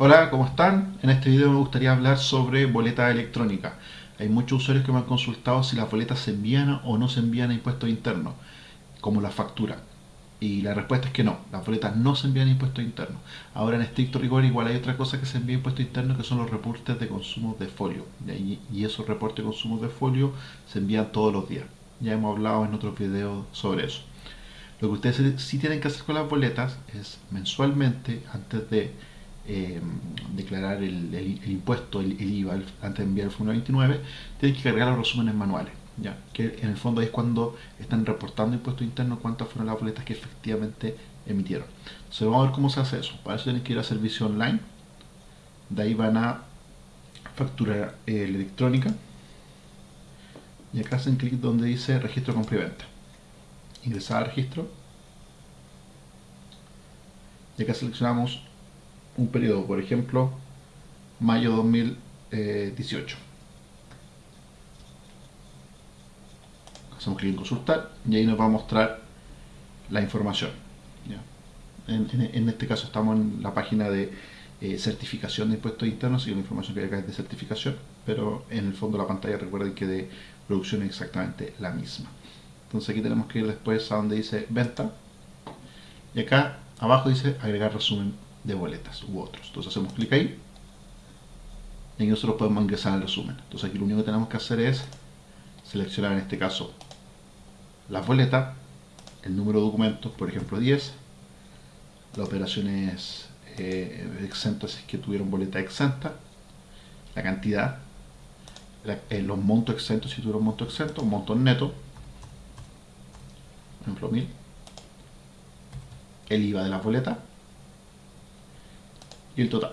Hola, ¿cómo están? En este video me gustaría hablar sobre boleta electrónica. Hay muchos usuarios que me han consultado si las boletas se envían o no se envían a impuestos internos, como la factura. Y la respuesta es que no, las boletas no se envían a impuestos internos. Ahora en estricto rigor igual hay otra cosa que se envía a impuestos internos que son los reportes de consumo de folio. Y esos reportes de consumo de folio se envían todos los días. Ya hemos hablado en otros videos sobre eso. Lo que ustedes sí tienen que hacer con las boletas es mensualmente, antes de eh, declarar el, impuesto, el, IVA, antes de enviar el formulario 29, tienen que cargar los resúmenes manuales. ¿ya? Que en el fondo es cuando están reportando impuestos internos cuántas fueron las boletas que efectivamente emitieron. Entonces vamos a ver cómo se hace eso. Para eso tienen que ir a servicio online. De ahí van a factura eh, electrónica. Y acá hacen clic donde dice registro compra y venta. Ingresar al registro. Y acá seleccionamos un periodo, por ejemplo, mayo 2018. Hacemos clic en consultar y ahí nos va a mostrar la información. En, este caso estamos en la página de eh, certificación de impuestos internos y la información que hay acá es de certificación, pero en el fondo de la pantalla recuerden que de producción es exactamente la misma. Entonces aquí tenemos que ir después a donde dice venta y acá abajo dice agregar resumen de boletas u otros. Entonces hacemos clic ahí. Y nosotros podemos ingresar al resumen. Entonces aquí lo único que tenemos que hacer es seleccionar en este caso la boleta, el número de documentos, por ejemplo 10, las operaciones eh, exentas que tuvieron boleta exenta, la cantidad, eh, los montos exentos si tuvieron monto exento, monto neto, por ejemplo 1000, el IVA de la boleta y el total.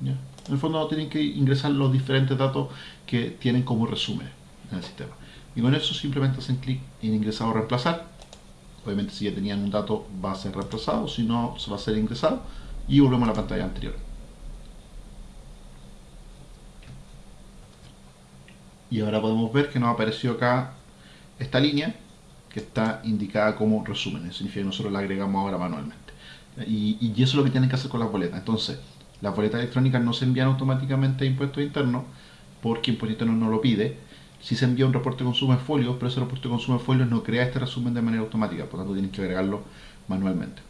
En el fondo tienen que ingresar los diferentes datos que tienen como resumen en el sistema. Y con eso simplemente hacen clic en ingresar o reemplazar. Obviamente si ya tenían un dato va a ser reemplazado, si no se va a ser ingresado y volvemos a la pantalla anterior. Y ahora podemos ver que nos apareció acá esta línea que está indicada como resumen. Eso significa que nosotros la agregamos ahora manualmente. Y, eso es lo que tienen que hacer con las boletas. Entonces, las boletas electrónicas no se envían automáticamente a impuestos internos porque impuestos internos no lo pide. Si se envía un reporte de consumo de folios, pero ese reporte de consumo de folios no crea este resumen de manera automática, por lo tanto tienen que agregarlo manualmente.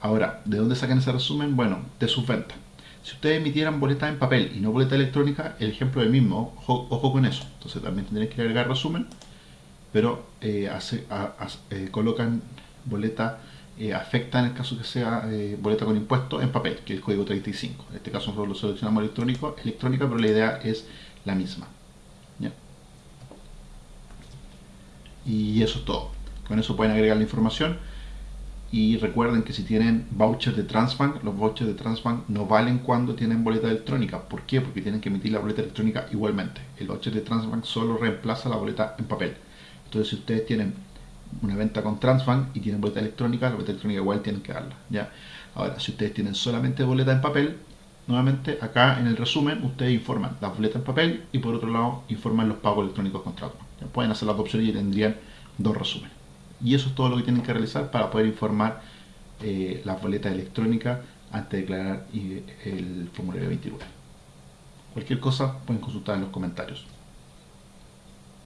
Ahora, ¿de dónde sacan ese resumen? Bueno, de sus ventas. Si ustedes emitieran boletas en papel y no boleta electrónica, el ejemplo es el mismo, ojo, con eso. Entonces también tendrían que agregar resumen, pero eh, eh, colocan boleta eh, afecta en el caso que sea eh, boleta con impuesto en papel, que es el código 35. En este caso nosotros lo seleccionamos electrónico, electrónica, pero la idea es la misma. Y eso es todo. Con eso pueden agregar la información. Y recuerden que si tienen vouchers de Transbank, los vouchers de Transbank no valen cuando tienen boleta electrónica. ¿Por qué? Porque tienen que emitir la boleta electrónica igualmente. El voucher de Transbank solo reemplaza la boleta en papel. Entonces si ustedes tienen una venta con Transbank y tienen boleta electrónica, la boleta electrónica igual tienen que darla. ¿ya? Ahora, si ustedes tienen solamente boleta en papel, nuevamente acá en el resumen ustedes informan las boletas en papel y por otro lado informan los pagos electrónicos con Transbank. Pueden hacer las dos opciones y tendrían dos resúmenes. Y eso es todo lo que tienen que realizar para poder informar eh, las boletas electrónicas antes de declarar el formulario 29. Cualquier cosa pueden consultar en los comentarios.